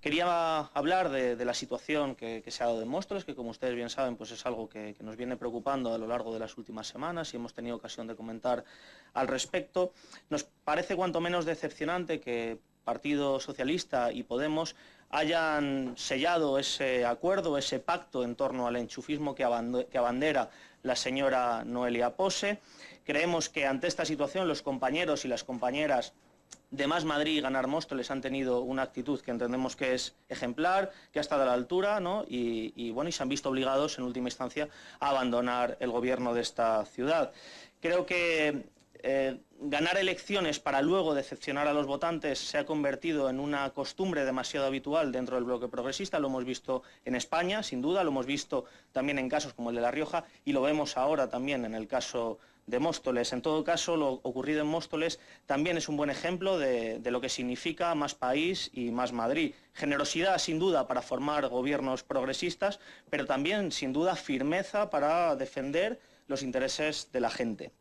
Quería hablar de, la situación que, se ha dado en Móstoles, que como ustedes bien saben, pues es algo que, nos viene preocupando a lo largo de las últimas semanas y hemos tenido ocasión de comentar al respecto. Nos parece cuanto menos decepcionante que Partido Socialista y Podemos hayan sellado ese acuerdo, ese pacto en torno al enchufismo que abandera la señora Noelia Pose. Creemos que ante esta situación los compañeros y las compañeras de Más Madrid y Ganar Móstoles han tenido una actitud que entendemos que es ejemplar, que ha estado a la altura, ¿no? y, bueno, y se han visto obligados en última instancia a abandonar el gobierno de esta ciudad. Creo que eh, ganar elecciones para luego decepcionar a los votantes se ha convertido en una costumbre demasiado habitual dentro del bloque progresista, lo hemos visto en España, sin duda, lo hemos visto también en casos como el de La Rioja y lo vemos ahora también en el caso de Móstoles. En todo caso, lo ocurrido en Móstoles también es un buen ejemplo de, de lo que significa más país y más Madrid. Generosidad, sin duda, para formar gobiernos progresistas, pero también, sin duda, firmeza para defender los intereses de la gente.